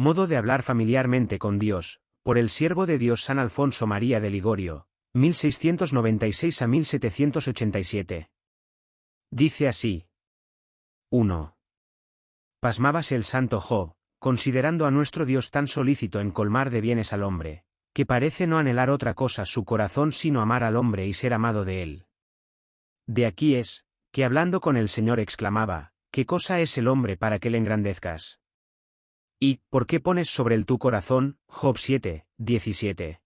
Modo de hablar familiarmente con Dios, por el siervo de Dios San Alfonso María de Ligorio, 1696 a 1787. Dice así. 1. Pasmábase el santo Job, considerando a nuestro Dios tan solícito en colmar de bienes al hombre, que parece no anhelar otra cosa su corazón sino amar al hombre y ser amado de él. De aquí es, que hablando con el Señor exclamaba, ¿qué cosa es el hombre para que le engrandezcas? ¿Y, por qué pones sobre el tu corazón? Job 7, 17.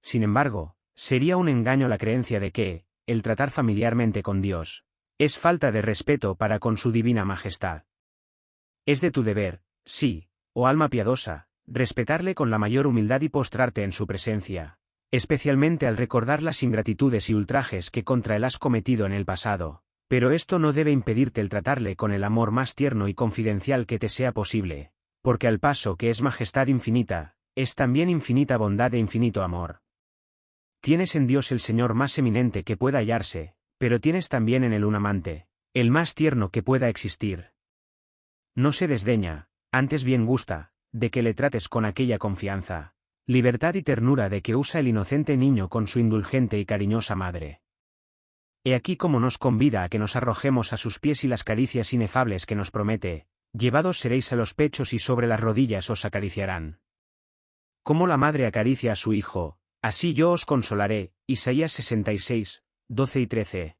Sin embargo, sería un engaño la creencia de que, el tratar familiarmente con Dios, es falta de respeto para con su divina majestad. Es de tu deber, sí, oh alma piadosa, respetarle con la mayor humildad y postrarte en su presencia, especialmente al recordar las ingratitudes y ultrajes que contra él has cometido en el pasado, pero esto no debe impedirte el tratarle con el amor más tierno y confidencial que te sea posible, porque al paso que es majestad infinita, es también infinita bondad e infinito amor. Tienes en Dios el Señor más eminente que pueda hallarse, pero tienes también en él un amante, el más tierno que pueda existir. No se desdeña, antes bien gusta, de que le trates con aquella confianza, libertad y ternura de que usa el inocente niño con su indulgente y cariñosa madre. He aquí como nos convida a que nos arrojemos a sus pies y las caricias inefables que nos promete, llevados seréis a los pechos y sobre las rodillas os acariciarán. Como la madre acaricia a su hijo, así yo os consolaré, Isaías 66, 12 y 13.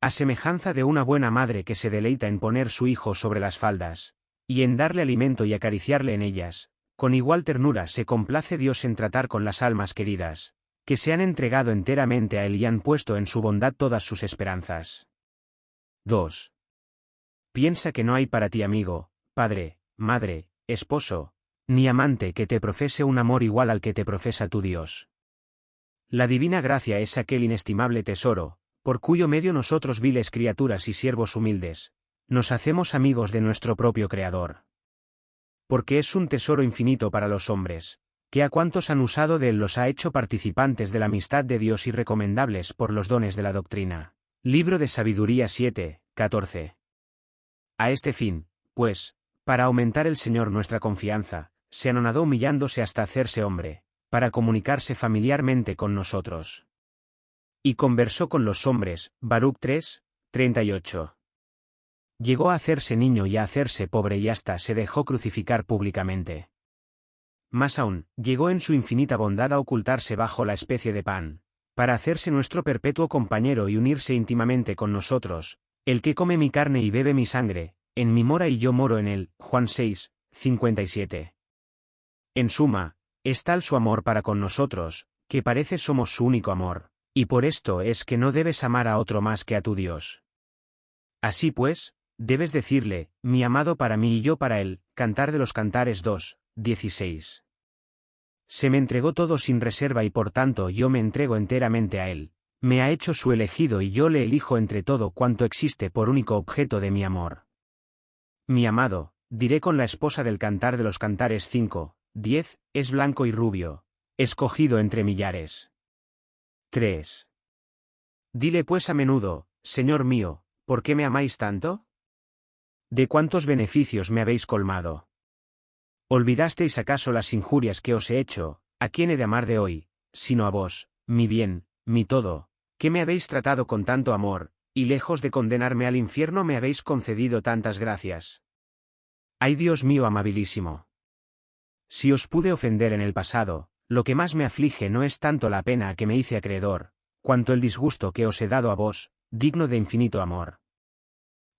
A semejanza de una buena madre que se deleita en poner su hijo sobre las faldas, y en darle alimento y acariciarle en ellas, con igual ternura se complace Dios en tratar con las almas queridas, que se han entregado enteramente a Él y han puesto en su bondad todas sus esperanzas. 2. Piensa que no hay para ti amigo, padre, madre, esposo, ni amante que te profese un amor igual al que te profesa tu Dios. La divina gracia es aquel inestimable tesoro, por cuyo medio nosotros viles criaturas y siervos humildes, nos hacemos amigos de nuestro propio Creador. Porque es un tesoro infinito para los hombres, que a cuantos han usado de él los ha hecho participantes de la amistad de Dios y recomendables por los dones de la doctrina. Libro de Sabiduría 7, 14. A este fin, pues, para aumentar el Señor nuestra confianza, se anonadó humillándose hasta hacerse hombre, para comunicarse familiarmente con nosotros. Y conversó con los hombres, Baruch 3, 38. Llegó a hacerse niño y a hacerse pobre y hasta se dejó crucificar públicamente. Más aún, llegó en su infinita bondad a ocultarse bajo la especie de pan, para hacerse nuestro perpetuo compañero y unirse íntimamente con nosotros, el que come mi carne y bebe mi sangre, en mi mora y yo moro en él. Juan 6, 57. En suma, es tal su amor para con nosotros, que parece somos su único amor, y por esto es que no debes amar a otro más que a tu Dios. Así pues, debes decirle, mi amado para mí y yo para él, Cantar de los Cantares 2, 16. Se me entregó todo sin reserva y por tanto yo me entrego enteramente a él, me ha hecho su elegido y yo le elijo entre todo cuanto existe por único objeto de mi amor. Mi amado, diré con la esposa del cantar de los cantares 5, 10, es blanco y rubio, escogido entre millares. 3. Dile pues a menudo, Señor mío, ¿por qué me amáis tanto? ¿De cuántos beneficios me habéis colmado? ¿Olvidasteis acaso las injurias que os he hecho, a quién he de amar de hoy, sino a vos, mi bien, mi todo, que me habéis tratado con tanto amor, y lejos de condenarme al infierno me habéis concedido tantas gracias. Ay Dios mío amabilísimo. Si os pude ofender en el pasado, lo que más me aflige no es tanto la pena que me hice acreedor, cuanto el disgusto que os he dado a vos, digno de infinito amor.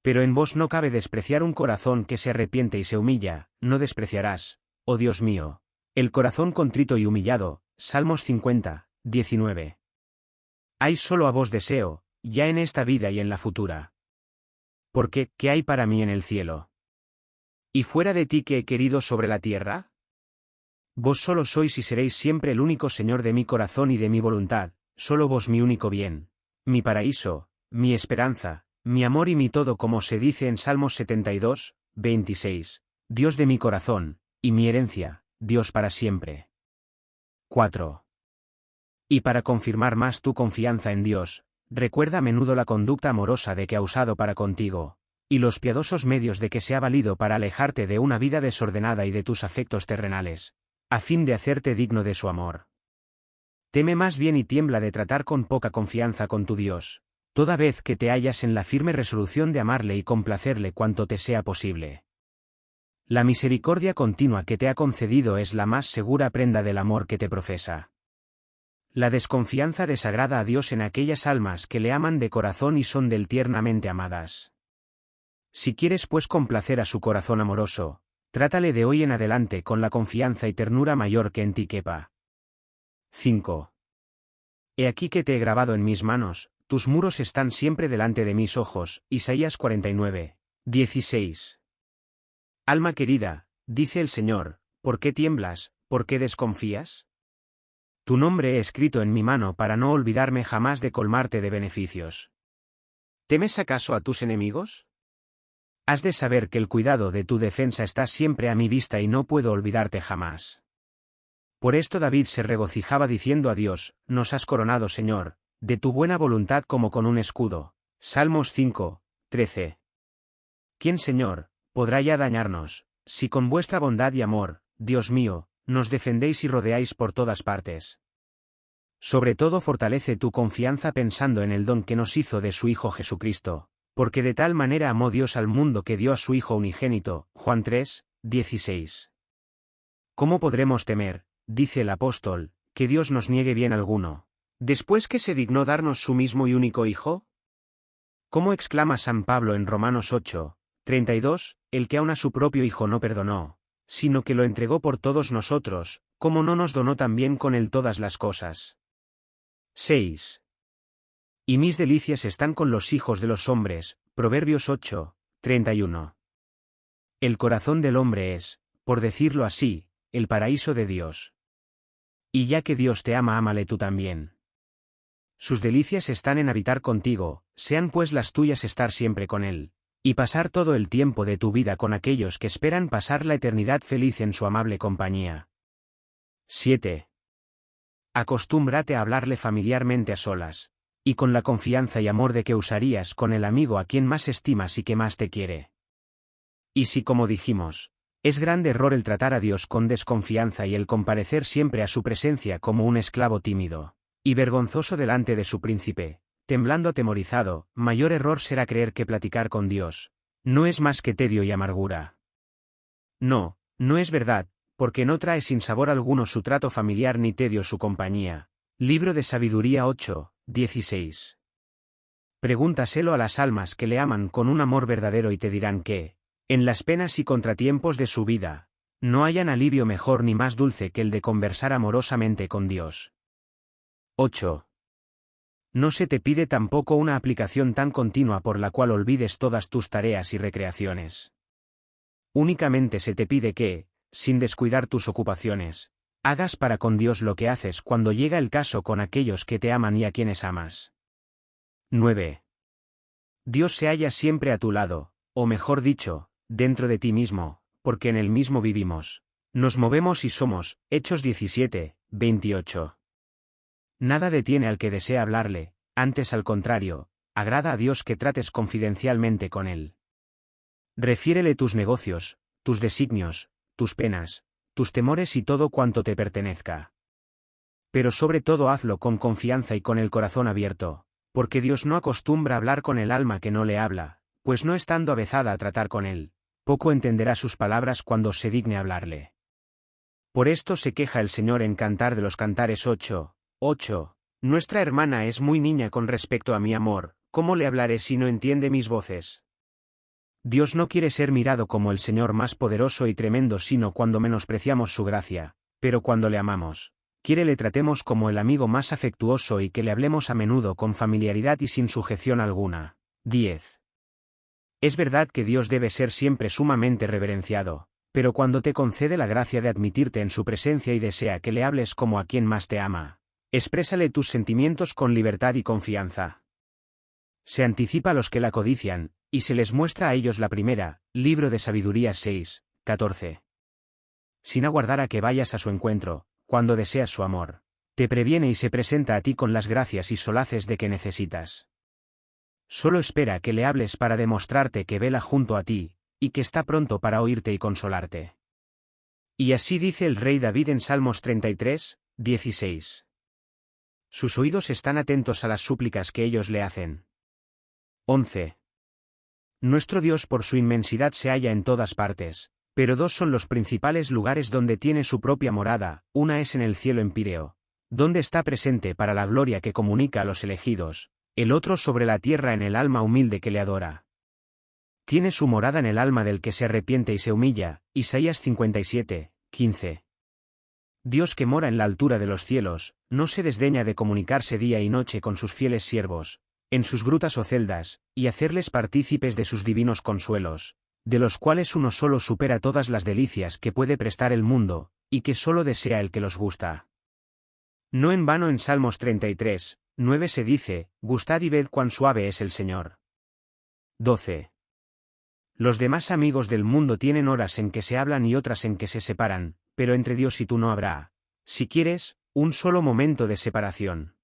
Pero en vos no cabe despreciar un corazón que se arrepiente y se humilla, no despreciarás, oh Dios mío, el corazón contrito y humillado, Salmos 50, 19. Hay solo a vos deseo, ya en esta vida y en la futura. Porque, ¿qué hay para mí en el cielo? ¿Y fuera de ti que he querido sobre la tierra? Vos solo sois y seréis siempre el único Señor de mi corazón y de mi voluntad, solo vos mi único bien, mi paraíso, mi esperanza, mi amor y mi todo como se dice en Salmos 72, 26, Dios de mi corazón, y mi herencia, Dios para siempre. 4. Y para confirmar más tu confianza en Dios, recuerda a menudo la conducta amorosa de que ha usado para contigo, y los piadosos medios de que se ha valido para alejarte de una vida desordenada y de tus afectos terrenales, a fin de hacerte digno de su amor. Teme más bien y tiembla de tratar con poca confianza con tu Dios, toda vez que te hallas en la firme resolución de amarle y complacerle cuanto te sea posible. La misericordia continua que te ha concedido es la más segura prenda del amor que te profesa. La desconfianza desagrada a Dios en aquellas almas que le aman de corazón y son del tiernamente amadas. Si quieres pues complacer a su corazón amoroso, trátale de hoy en adelante con la confianza y ternura mayor que en ti quepa. 5. He aquí que te he grabado en mis manos, tus muros están siempre delante de mis ojos. Isaías 49, 16. Alma querida, dice el Señor, ¿por qué tiemblas, por qué desconfías? Tu nombre he escrito en mi mano para no olvidarme jamás de colmarte de beneficios. ¿Temes acaso a tus enemigos? Has de saber que el cuidado de tu defensa está siempre a mi vista y no puedo olvidarte jamás. Por esto David se regocijaba diciendo a Dios, Nos has coronado Señor, de tu buena voluntad como con un escudo. Salmos 5, 13. ¿Quién Señor, podrá ya dañarnos, si con vuestra bondad y amor, Dios mío, nos defendéis y rodeáis por todas partes. Sobre todo fortalece tu confianza pensando en el don que nos hizo de su Hijo Jesucristo, porque de tal manera amó Dios al mundo que dio a su Hijo unigénito. Juan 3, 16. ¿Cómo podremos temer, dice el apóstol, que Dios nos niegue bien alguno, después que se dignó darnos su mismo y único Hijo? ¿Cómo exclama San Pablo en Romanos 8, 32, el que aun a su propio Hijo no perdonó, sino que lo entregó por todos nosotros, como no nos donó también con él todas las cosas. 6. Y mis delicias están con los hijos de los hombres, Proverbios 8, 31. El corazón del hombre es, por decirlo así, el paraíso de Dios. Y ya que Dios te ama, ámale tú también. Sus delicias están en habitar contigo, sean pues las tuyas estar siempre con Él y pasar todo el tiempo de tu vida con aquellos que esperan pasar la eternidad feliz en su amable compañía. 7. Acostúmbrate a hablarle familiarmente a solas, y con la confianza y amor de que usarías con el amigo a quien más estimas y que más te quiere. Y si como dijimos, es grande error el tratar a Dios con desconfianza y el comparecer siempre a su presencia como un esclavo tímido, y vergonzoso delante de su príncipe, temblando atemorizado, mayor error será creer que platicar con Dios, no es más que tedio y amargura. No, no es verdad, porque no trae sin sabor alguno su trato familiar ni tedio su compañía. Libro de Sabiduría 8, 16. Pregúntaselo a las almas que le aman con un amor verdadero y te dirán que, en las penas y contratiempos de su vida, no hayan alivio mejor ni más dulce que el de conversar amorosamente con Dios. 8. No se te pide tampoco una aplicación tan continua por la cual olvides todas tus tareas y recreaciones. Únicamente se te pide que, sin descuidar tus ocupaciones, hagas para con Dios lo que haces cuando llega el caso con aquellos que te aman y a quienes amas. 9. Dios se halla siempre a tu lado, o mejor dicho, dentro de ti mismo, porque en el mismo vivimos. Nos movemos y somos, Hechos 17, 28. Nada detiene al que desea hablarle, antes al contrario, agrada a Dios que trates confidencialmente con él. Refiérele tus negocios, tus designios, tus penas, tus temores y todo cuanto te pertenezca. Pero sobre todo hazlo con confianza y con el corazón abierto, porque Dios no acostumbra hablar con el alma que no le habla, pues no estando avezada a tratar con él, poco entenderá sus palabras cuando se digne hablarle. Por esto se queja el Señor en Cantar de los Cantares 8, 8. Nuestra hermana es muy niña con respecto a mi amor, ¿cómo le hablaré si no entiende mis voces? Dios no quiere ser mirado como el Señor más poderoso y tremendo sino cuando menospreciamos su gracia, pero cuando le amamos, quiere le tratemos como el amigo más afectuoso y que le hablemos a menudo con familiaridad y sin sujeción alguna. 10. Es verdad que Dios debe ser siempre sumamente reverenciado, pero cuando te concede la gracia de admitirte en su presencia y desea que le hables como a quien más te ama, Exprésale tus sentimientos con libertad y confianza. Se anticipa a los que la codician, y se les muestra a ellos la primera, libro de sabiduría 6, 14. Sin aguardar a que vayas a su encuentro, cuando deseas su amor, te previene y se presenta a ti con las gracias y solaces de que necesitas. solo espera que le hables para demostrarte que vela junto a ti, y que está pronto para oírte y consolarte. Y así dice el rey David en Salmos 33, 16. Sus oídos están atentos a las súplicas que ellos le hacen. 11. Nuestro Dios por su inmensidad se halla en todas partes, pero dos son los principales lugares donde tiene su propia morada, una es en el cielo empíreo, donde está presente para la gloria que comunica a los elegidos, el otro sobre la tierra en el alma humilde que le adora. Tiene su morada en el alma del que se arrepiente y se humilla, Isaías 57, 15. Dios que mora en la altura de los cielos, no se desdeña de comunicarse día y noche con sus fieles siervos, en sus grutas o celdas, y hacerles partícipes de sus divinos consuelos, de los cuales uno solo supera todas las delicias que puede prestar el mundo, y que solo desea el que los gusta. No en vano en Salmos 33, 9 se dice, Gustad y ved cuán suave es el Señor. 12. Los demás amigos del mundo tienen horas en que se hablan y otras en que se separan, pero entre Dios y tú no habrá, si quieres, un solo momento de separación.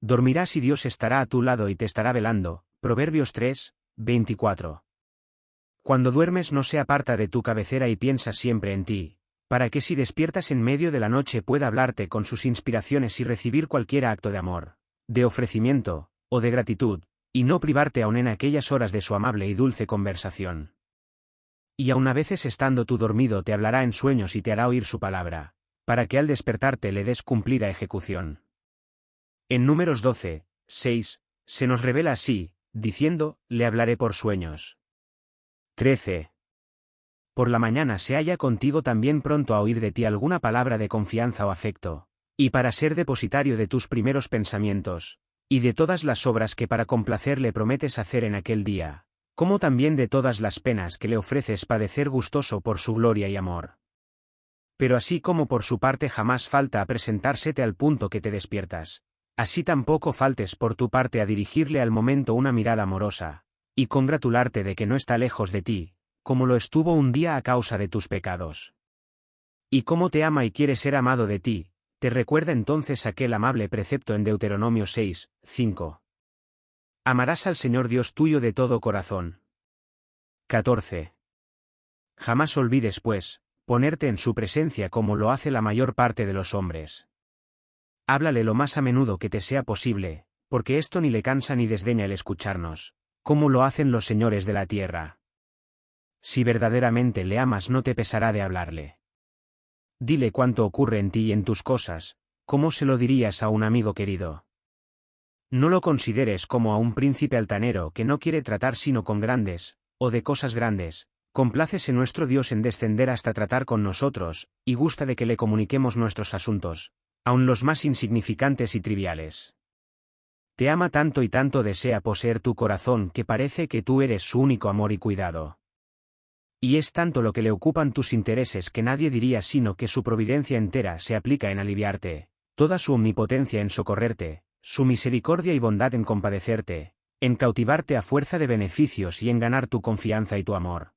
Dormirás y Dios estará a tu lado y te estará velando. Proverbios 3, 24. Cuando duermes no se aparta de tu cabecera y piensa siempre en ti, para que si despiertas en medio de la noche pueda hablarte con sus inspiraciones y recibir cualquier acto de amor, de ofrecimiento, o de gratitud, y no privarte aún en aquellas horas de su amable y dulce conversación. Y aun a veces estando tú dormido te hablará en sueños y te hará oír su palabra, para que al despertarte le des cumplida ejecución. En números 12, 6, se nos revela así, diciendo, le hablaré por sueños. 13. Por la mañana se halla contigo también pronto a oír de ti alguna palabra de confianza o afecto, y para ser depositario de tus primeros pensamientos, y de todas las obras que para complacerle prometes hacer en aquel día, como también de todas las penas que le ofreces padecer gustoso por su gloria y amor. Pero así como por su parte jamás falta a presentársete al punto que te despiertas, así tampoco faltes por tu parte a dirigirle al momento una mirada amorosa, y congratularte de que no está lejos de ti, como lo estuvo un día a causa de tus pecados. Y como te ama y quiere ser amado de ti, te recuerda entonces aquel amable precepto en Deuteronomio 6, 5. Amarás al Señor Dios tuyo de todo corazón. 14. Jamás olvides, pues, ponerte en su presencia como lo hace la mayor parte de los hombres. Háblale lo más a menudo que te sea posible, porque esto ni le cansa ni desdeña el escucharnos, como lo hacen los señores de la tierra. Si verdaderamente le amas no te pesará de hablarle. Dile cuánto ocurre en ti y en tus cosas, como se lo dirías a un amigo querido. No lo consideres como a un príncipe altanero que no quiere tratar sino con grandes, o de cosas grandes, complácese nuestro Dios en descender hasta tratar con nosotros, y gusta de que le comuniquemos nuestros asuntos, aun los más insignificantes y triviales. Te ama tanto y tanto desea poseer tu corazón que parece que tú eres su único amor y cuidado. Y es tanto lo que le ocupan tus intereses que nadie diría sino que su providencia entera se aplica en aliviarte, toda su omnipotencia en socorrerte, su misericordia y bondad en compadecerte, en cautivarte a fuerza de beneficios y en ganar tu confianza y tu amor.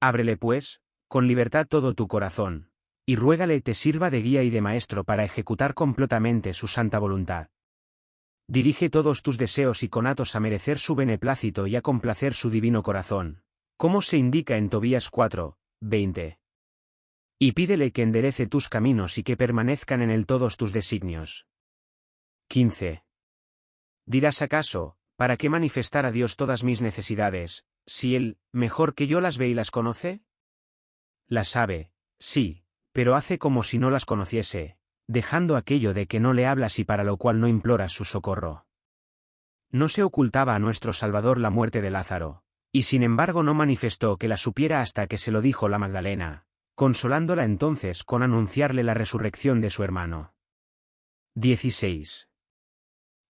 Ábrele pues, con libertad todo tu corazón, y ruégale te sirva de guía y de maestro para ejecutar completamente su santa voluntad. Dirige todos tus deseos y conatos a merecer su beneplácito y a complacer su divino corazón, como se indica en Tobías 4, 20. Y pídele que enderece tus caminos y que permanezcan en él todos tus designios. 15. Dirás acaso, ¿para qué manifestar a Dios todas mis necesidades, si Él, mejor que yo las ve y las conoce? Las sabe, sí, pero hace como si no las conociese, dejando aquello de que no le hablas y para lo cual no imploras su socorro. No se ocultaba a nuestro Salvador la muerte de Lázaro, y sin embargo no manifestó que la supiera hasta que se lo dijo la Magdalena, consolándola entonces con anunciarle la resurrección de su hermano. 16.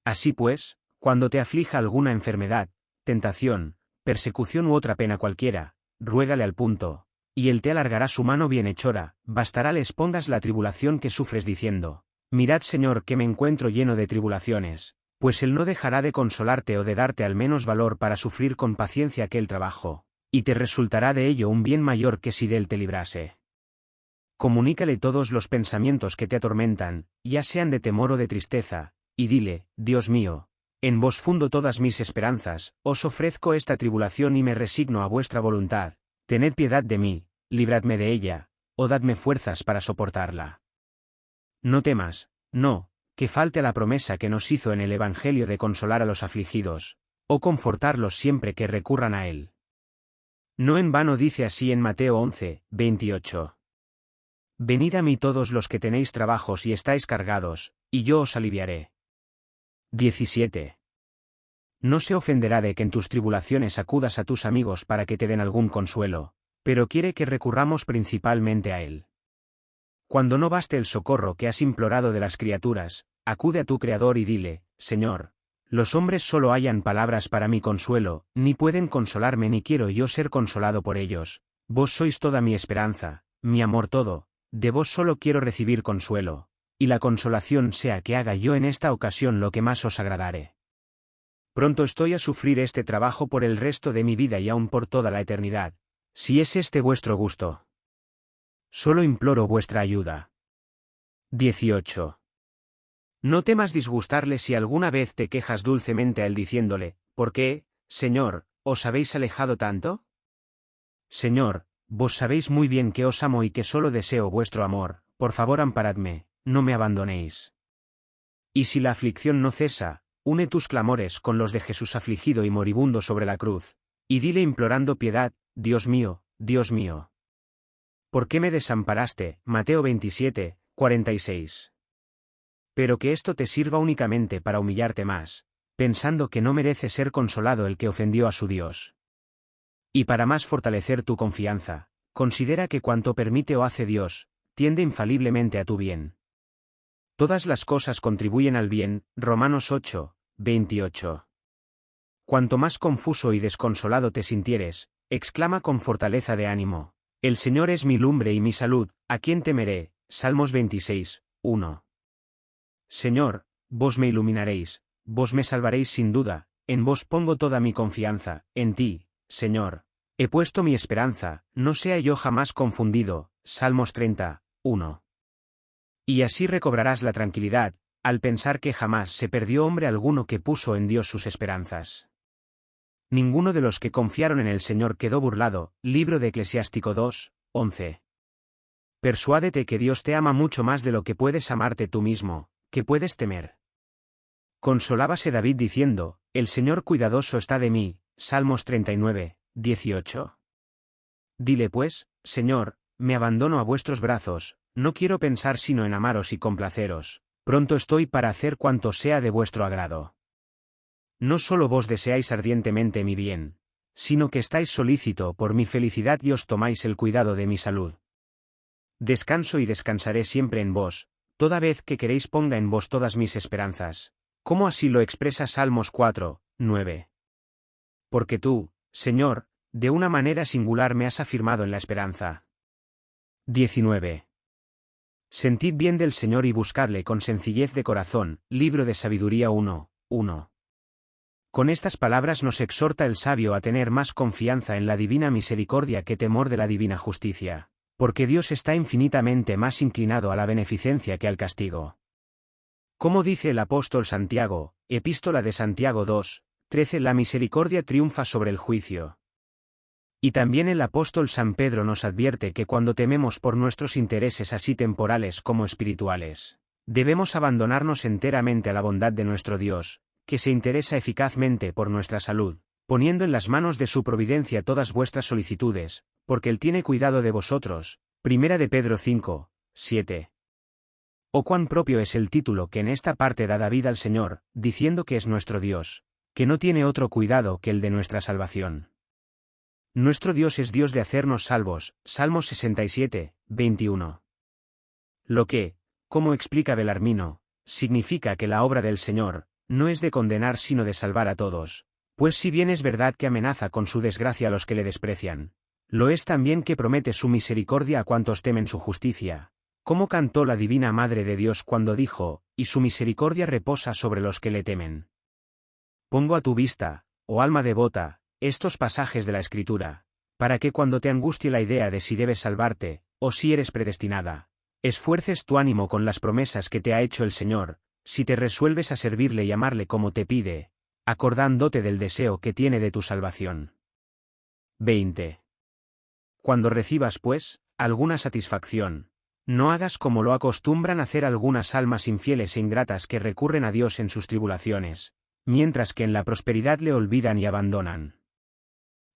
Así pues, cuando te aflija alguna enfermedad, tentación, persecución u otra pena cualquiera, ruégale al punto, y él te alargará su mano bienhechora, bastará les pongas la tribulación que sufres diciendo, Mirad Señor que me encuentro lleno de tribulaciones, pues él no dejará de consolarte o de darte al menos valor para sufrir con paciencia aquel trabajo, y te resultará de ello un bien mayor que si de él te librase. Comunícale todos los pensamientos que te atormentan, ya sean de temor o de tristeza, y dile, Dios mío, en vos fundo todas mis esperanzas, os ofrezco esta tribulación y me resigno a vuestra voluntad, tened piedad de mí, libradme de ella, o dadme fuerzas para soportarla. No temas, no, que falte la promesa que nos hizo en el Evangelio de consolar a los afligidos, o confortarlos siempre que recurran a él. No en vano dice así en Mateo 11, 28. Venid a mí todos los que tenéis trabajos y estáis cargados, y yo os aliviaré. 17. No se ofenderá de que en tus tribulaciones acudas a tus amigos para que te den algún consuelo, pero quiere que recurramos principalmente a Él. Cuando no baste el socorro que has implorado de las criaturas, acude a tu Creador y dile, Señor, los hombres solo hallan palabras para mi consuelo, ni pueden consolarme ni quiero yo ser consolado por ellos, vos sois toda mi esperanza, mi amor todo, de vos solo quiero recibir consuelo, y la consolación sea que haga yo en esta ocasión lo que más os agradare. Pronto estoy a sufrir este trabajo por el resto de mi vida y aún por toda la eternidad, si es este vuestro gusto. Solo imploro vuestra ayuda. 18. No temas disgustarle si alguna vez te quejas dulcemente a él diciéndole, ¿por qué, Señor, os habéis alejado tanto? Señor, vos sabéis muy bien que os amo y que solo deseo vuestro amor, por favor amparadme, no me abandonéis. Y si la aflicción no cesa, une tus clamores con los de Jesús afligido y moribundo sobre la cruz, y dile implorando piedad, Dios mío, Dios mío. ¿Por qué me desamparaste? Mateo 27, 46. Pero que esto te sirva únicamente para humillarte más, pensando que no merece ser consolado el que ofendió a su Dios. Y para más fortalecer tu confianza, considera que cuanto permite o hace Dios, tiende infaliblemente a tu bien. Todas las cosas contribuyen al bien, Romanos 8, 28. Cuanto más confuso y desconsolado te sintieres, exclama con fortaleza de ánimo. El Señor es mi lumbre y mi salud, ¿a quién temeré? Salmos 26, 1. Señor, vos me iluminaréis, vos me salvaréis sin duda, en vos pongo toda mi confianza, en ti, Señor. He puesto mi esperanza, no sea yo jamás confundido. Salmos 30, 1. Y así recobrarás la tranquilidad, al pensar que jamás se perdió hombre alguno que puso en Dios sus esperanzas. Ninguno de los que confiaron en el Señor quedó burlado. Libro de Eclesiástico 2, 11. Persuádete que Dios te ama mucho más de lo que puedes amarte tú mismo, que puedes temer. Consolábase David diciendo, El Señor cuidadoso está de mí. Salmos 39, 18. Dile pues, Señor, me abandono a vuestros brazos, no quiero pensar sino en amaros y complaceros, pronto estoy para hacer cuanto sea de vuestro agrado. No solo vos deseáis ardientemente mi bien, sino que estáis solícito por mi felicidad y os tomáis el cuidado de mi salud. Descanso y descansaré siempre en vos, toda vez que queréis ponga en vos todas mis esperanzas, como así lo expresa Salmos 4, 9. Porque tú, Señor, de una manera singular me has afirmado en la esperanza. 19. Sentid bien del Señor y buscadle con sencillez de corazón. Libro de Sabiduría 1, 1. Con estas palabras nos exhorta el sabio a tener más confianza en la divina misericordia que temor de la divina justicia, porque Dios está infinitamente más inclinado a la beneficencia que al castigo. Como dice el apóstol Santiago, Epístola de Santiago 2, 13 La misericordia triunfa sobre el juicio. Y también el apóstol San Pedro nos advierte que cuando tememos por nuestros intereses así temporales como espirituales, debemos abandonarnos enteramente a la bondad de nuestro Dios, que se interesa eficazmente por nuestra salud, poniendo en las manos de su providencia todas vuestras solicitudes, porque Él tiene cuidado de vosotros. Primera de Pedro 5, 7. O cuán propio es el título que en esta parte da David al Señor, diciendo que es nuestro Dios, que no tiene otro cuidado que el de nuestra salvación. Nuestro Dios es Dios de hacernos salvos. Salmos 67, 21. Lo que, como explica Belarmino, significa que la obra del Señor, no es de condenar sino de salvar a todos, pues si bien es verdad que amenaza con su desgracia a los que le desprecian, lo es también que promete su misericordia a cuantos temen su justicia, como cantó la Divina Madre de Dios cuando dijo, y su misericordia reposa sobre los que le temen. Pongo a tu vista, oh alma devota, estos pasajes de la Escritura, para que cuando te angustie la idea de si debes salvarte, o si eres predestinada, esfuerces tu ánimo con las promesas que te ha hecho el Señor, si te resuelves a servirle y amarle como te pide, acordándote del deseo que tiene de tu salvación. 20. Cuando recibas, pues, alguna satisfacción, no hagas como lo acostumbran hacer algunas almas infieles e ingratas que recurren a Dios en sus tribulaciones, mientras que en la prosperidad le olvidan y abandonan.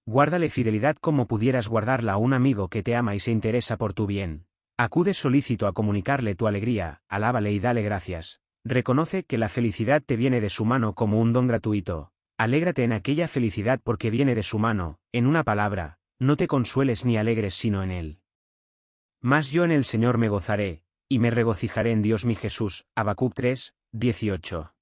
Guárdale fidelidad como pudieras guardarla a un amigo que te ama y se interesa por tu bien. Acude solícito a comunicarle tu alegría, alábale y dale gracias. Reconoce que la felicidad te viene de su mano como un don gratuito. Alégrate en aquella felicidad porque viene de su mano, en una palabra, no te consueles ni alegres sino en él. Mas yo en el Señor me gozaré, y me regocijaré en Dios mi Jesús. Habacuc 3, 18.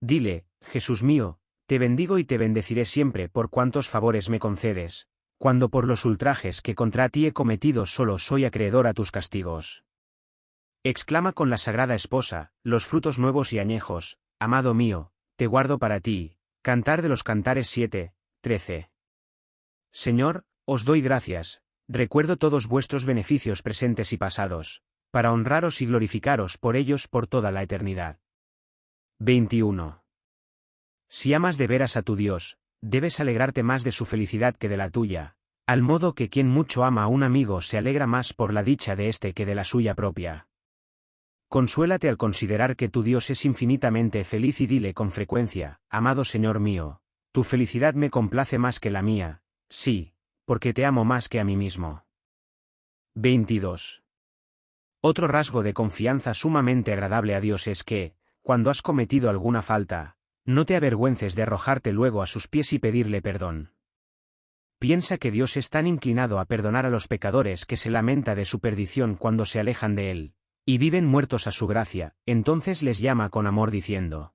Dile, Jesús mío, te bendigo y te bendeciré siempre por cuantos favores me concedes, cuando por los ultrajes que contra ti he cometido solo soy acreedor a tus castigos. Exclama con la sagrada esposa, los frutos nuevos y añejos, amado mío, te guardo para ti. Cantar de los Cantares 7, 13. Señor, os doy gracias, recuerdo todos vuestros beneficios presentes y pasados, para honraros y glorificaros por ellos por toda la eternidad. 21. Si amas de veras a tu Dios, debes alegrarte más de su felicidad que de la tuya, al modo que quien mucho ama a un amigo se alegra más por la dicha de éste que de la suya propia. Consuélate al considerar que tu Dios es infinitamente feliz y dile con frecuencia, amado Señor mío, tu felicidad me complace más que la mía, sí, porque te amo más que a mí mismo. 22. Otro rasgo de confianza sumamente agradable a Dios es que, cuando has cometido alguna falta, no te avergüences de arrojarte luego a sus pies y pedirle perdón. Piensa que Dios es tan inclinado a perdonar a los pecadores que se lamenta de su perdición cuando se alejan de Él, y viven muertos a su gracia, entonces les llama con amor diciendo.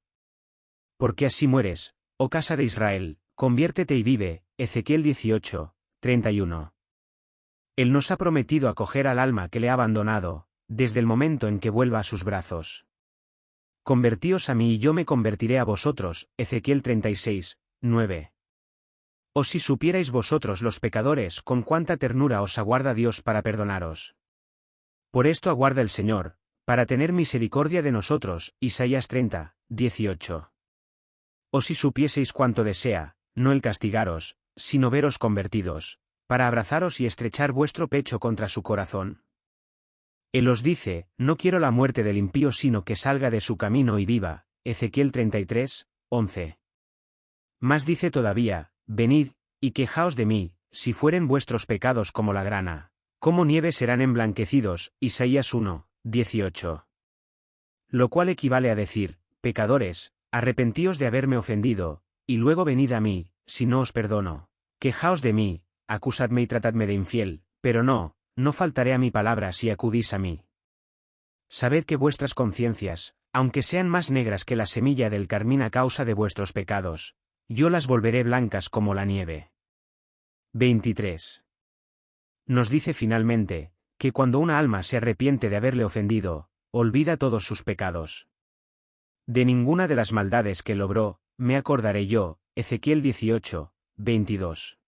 Porque así mueres, oh casa de Israel, conviértete y vive, Ezequiel 18, 31. Él nos ha prometido acoger al alma que le ha abandonado, desde el momento en que vuelva a sus brazos. Convertíos a mí y yo me convertiré a vosotros, Ezequiel 36, 9. O si supierais vosotros los pecadores con cuánta ternura os aguarda Dios para perdonaros. Por esto aguarda el Señor, para tener misericordia de nosotros, Isaías 30, 18. O si supieseis cuánto desea, no el castigaros, sino veros convertidos, para abrazaros y estrechar vuestro pecho contra su corazón. Él os dice, no quiero la muerte del impío sino que salga de su camino y viva, Ezequiel 33, 11. Más dice todavía, venid, y quejaos de mí, si fueren vuestros pecados como la grana, como nieve serán emblanquecidos, Isaías 1, 18. Lo cual equivale a decir, pecadores, arrepentíos de haberme ofendido, y luego venid a mí, si no os perdono. Quejaos de mí, acusadme y tratadme de infiel, pero no, no faltaré a mi palabra si acudís a mí. Sabed que vuestras conciencias, aunque sean más negras que la semilla del carmín a causa de vuestros pecados, yo las volveré blancas como la nieve. 23. Nos dice finalmente, que cuando una alma se arrepiente de haberle ofendido, olvida todos sus pecados. De ninguna de las maldades que logró, me acordaré yo, Ezequiel 18, 22.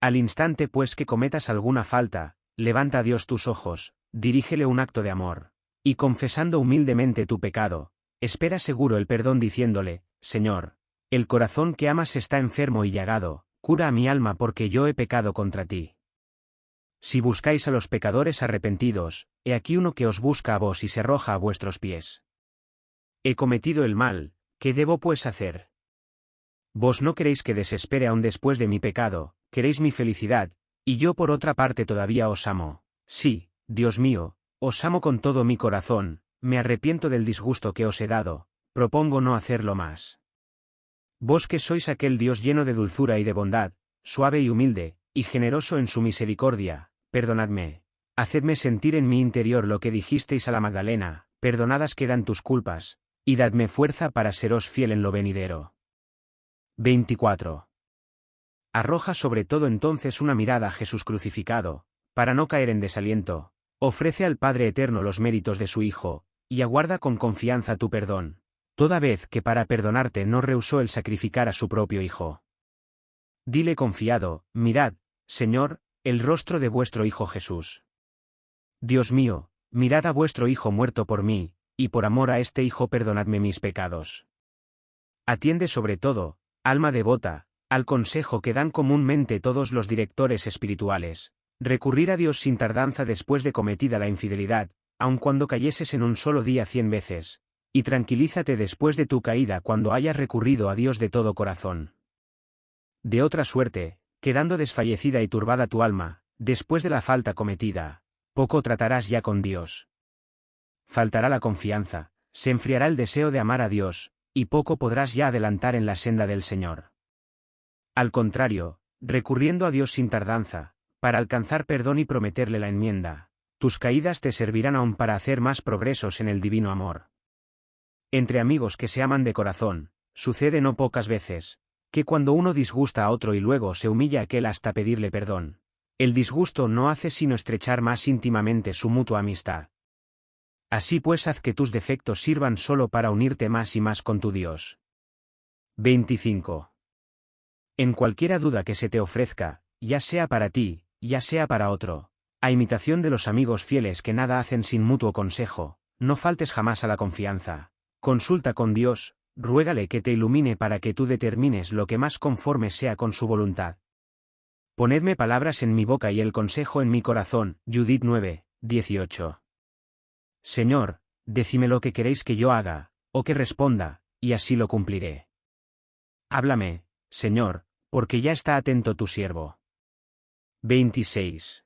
Al instante pues que cometas alguna falta, levanta a Dios tus ojos, dirígele un acto de amor, y confesando humildemente tu pecado, espera seguro el perdón diciéndole, Señor, el corazón que amas está enfermo y llagado, cura a mi alma porque yo he pecado contra ti. Si buscáis a los pecadores arrepentidos, he aquí uno que os busca a vos y se arroja a vuestros pies. He cometido el mal, ¿qué debo pues hacer? Vos no queréis que desespere aún después de mi pecado, queréis mi felicidad, y yo por otra parte todavía os amo. Sí, Dios mío, os amo con todo mi corazón, me arrepiento del disgusto que os he dado, propongo no hacerlo más. Vos que sois aquel Dios lleno de dulzura y de bondad, suave y humilde, y generoso en su misericordia, perdonadme. Hacedme sentir en mi interior lo que dijisteis a la Magdalena, perdonadas quedan tus culpas, y dadme fuerza para seros fiel en lo venidero. 24. Arroja sobre todo entonces una mirada a Jesús crucificado, para no caer en desaliento, ofrece al Padre Eterno los méritos de su Hijo, y aguarda con confianza tu perdón, toda vez que para perdonarte no rehusó el sacrificar a su propio Hijo. Dile confiado, mirad, Señor, el rostro de vuestro Hijo Jesús. Dios mío, mirad a vuestro Hijo muerto por mí, y por amor a este Hijo perdonadme mis pecados. Atiende sobre todo, alma devota, al consejo que dan comúnmente todos los directores espirituales, recurrir a Dios sin tardanza después de cometida la infidelidad, aun cuando cayeses en un solo día cien veces, y tranquilízate después de tu caída cuando hayas recurrido a Dios de todo corazón. De otra suerte, quedando desfallecida y turbada tu alma, después de la falta cometida, poco tratarás ya con Dios. Faltará la confianza, se enfriará el deseo de amar a Dios, y poco podrás ya adelantar en la senda del Señor. Al contrario, recurriendo a Dios sin tardanza, para alcanzar perdón y prometerle la enmienda, tus caídas te servirán aún para hacer más progresos en el divino amor. Entre amigos que se aman de corazón, sucede no pocas veces, que cuando uno disgusta a otro y luego se humilla aquel hasta pedirle perdón, el disgusto no hace sino estrechar más íntimamente su mutua amistad. Así pues haz que tus defectos sirvan solo para unirte más y más con tu Dios. 25. En cualquiera duda que se te ofrezca, ya sea para ti, ya sea para otro, a imitación de los amigos fieles que nada hacen sin mutuo consejo, no faltes jamás a la confianza, Consulta con Dios, ruégale que te ilumine para que tú determines lo que más conforme sea con su voluntad. Ponedme palabras en mi boca y el consejo en mi corazón. Judith 9, 18. Señor, decime lo que queréis que yo haga, o que responda, y así lo cumpliré. Háblame, Señor, porque ya está atento tu siervo. 26.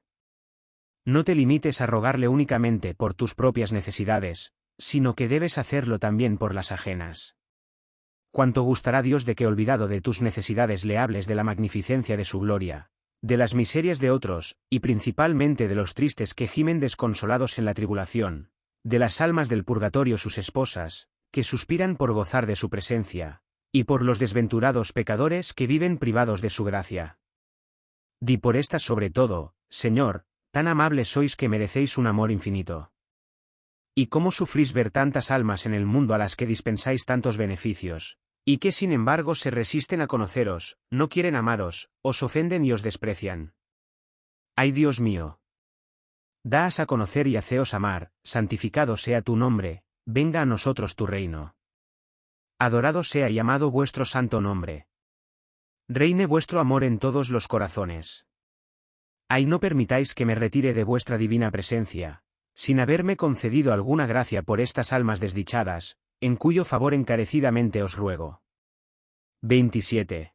No te limites a rogarle únicamente por tus propias necesidades, sino que debes hacerlo también por las ajenas. Cuánto gustará Dios de que olvidado de tus necesidades le hables de la magnificencia de su gloria, de las miserias de otros, y principalmente de los tristes que gimen desconsolados en la tribulación, de las almas del purgatorio sus esposas, que suspiran por gozar de su presencia, y por los desventurados pecadores que viven privados de su gracia. Di por estas sobre todo, Señor, tan amables sois que merecéis un amor infinito. ¿Y cómo sufrís ver tantas almas en el mundo a las que dispensáis tantos beneficios? Y que sin embargo se resisten a conoceros, no quieren amaros, os ofenden y os desprecian. ¡Ay Dios mío! Daas a conocer y haceos amar, santificado sea tu nombre, venga a nosotros tu reino. Adorado sea y amado vuestro santo nombre. Reine vuestro amor en todos los corazones. Ay no permitáis que me retire de vuestra divina presencia, sin haberme concedido alguna gracia por estas almas desdichadas, en cuyo favor encarecidamente os ruego. 27.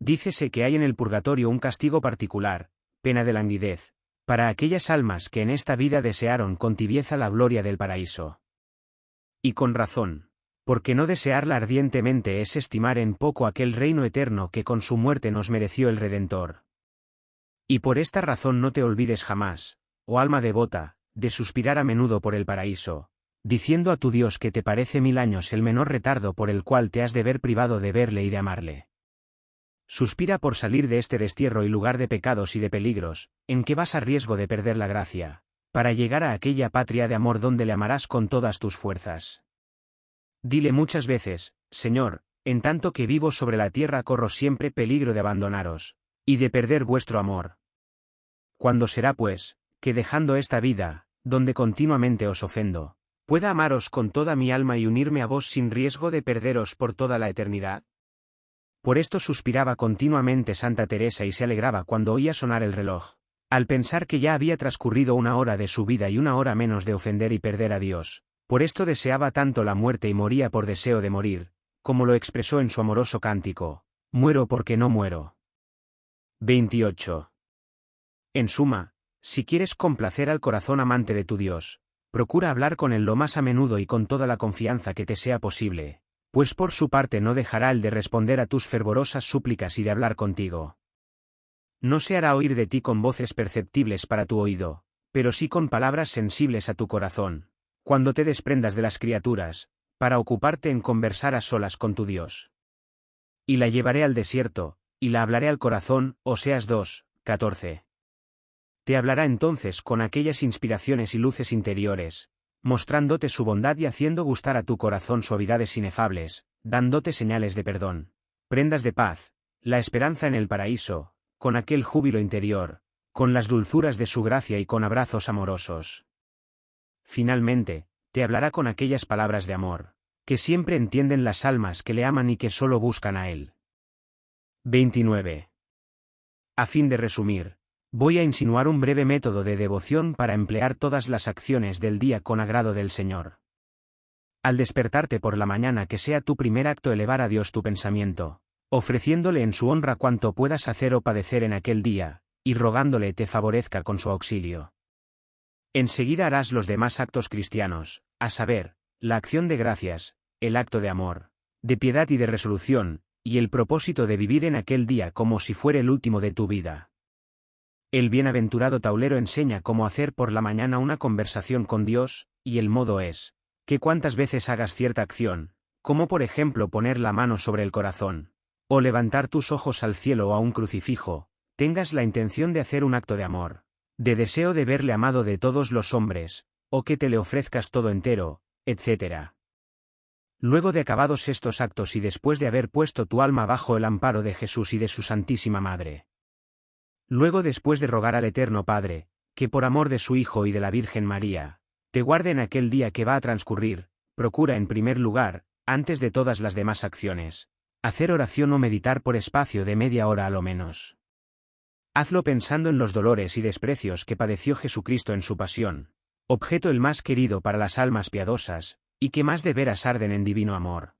Dícese que hay en el purgatorio un castigo particular, pena de languidez, para aquellas almas que en esta vida desearon con tibieza la gloria del paraíso. Y con razón, porque no desearla ardientemente es estimar en poco aquel reino eterno que con su muerte nos mereció el Redentor. Y por esta razón no te olvides jamás, oh alma devota, de suspirar a menudo por el paraíso, diciendo a tu Dios que te parece mil años el menor retardo por el cual te has de ver privado de verle y de amarle. Suspira por salir de este destierro y lugar de pecados y de peligros, en que vas a riesgo de perder la gracia, para llegar a aquella patria de amor donde le amarás con todas tus fuerzas. Dile muchas veces, Señor, en tanto que vivo sobre la tierra corro siempre peligro de abandonaros, y de perder vuestro amor. Cuando será pues, que dejando esta vida, donde continuamente os ofendo, pueda amaros con toda mi alma y unirme a vos sin riesgo de perderos por toda la eternidad? Por esto suspiraba continuamente Santa Teresa y se alegraba cuando oía sonar el reloj, al pensar que ya había transcurrido una hora de su vida y una hora menos de ofender y perder a Dios. Por esto deseaba tanto la muerte y moría por deseo de morir, como lo expresó en su amoroso cántico, Muero porque no muero. 28. En suma, si quieres complacer al corazón amante de tu Dios, procura hablar con él lo más a menudo y con toda la confianza que te sea posible, pues por su parte no dejará el de responder a tus fervorosas súplicas y de hablar contigo. No se hará oír de ti con voces perceptibles para tu oído, pero sí con palabras sensibles a tu corazón, cuando te desprendas de las criaturas, para ocuparte en conversar a solas con tu Dios. Y la llevaré al desierto, y la hablaré al corazón, Oseas 2, 14. Te hablará entonces con aquellas inspiraciones y luces interiores, mostrándote su bondad y haciendo gustar a tu corazón suavidades inefables, dándote señales de perdón, prendas de paz, la esperanza en el paraíso, con aquel júbilo interior, con las dulzuras de su gracia y con abrazos amorosos. Finalmente, te hablará con aquellas palabras de amor, que siempre entienden las almas que le aman y que solo buscan a Él. 29. A fin de resumir, voy a insinuar un breve método de devoción para emplear todas las acciones del día con agrado del Señor. Al despertarte por la mañana que sea tu primer acto elevar a Dios tu pensamiento, ofreciéndole en su honra cuanto puedas hacer o padecer en aquel día, y rogándole te favorezca con su auxilio. Enseguida harás los demás actos cristianos, a saber, la acción de gracias, el acto de amor, de piedad y de resolución, y el propósito de vivir en aquel día como si fuera el último de tu vida. El bienaventurado taulero enseña cómo hacer por la mañana una conversación con Dios, y el modo es, que cuantas veces hagas cierta acción, como por ejemplo poner la mano sobre el corazón, o levantar tus ojos al cielo o a un crucifijo, tengas la intención de hacer un acto de amor, de deseo de verle amado de todos los hombres, o que te le ofrezcas todo entero, etc. Luego de acabados estos actos y después de haber puesto tu alma bajo el amparo de Jesús y de su Santísima Madre. Luego después de rogar al Eterno Padre, que por amor de su Hijo y de la Virgen María, te guarde en aquel día que va a transcurrir, procura en primer lugar, antes de todas las demás acciones, hacer oración o meditar por espacio de media hora a lo menos. Hazlo pensando en los dolores y desprecios que padeció Jesucristo en su pasión, objeto el más querido para las almas piadosas, y que más de veras arden en divino amor.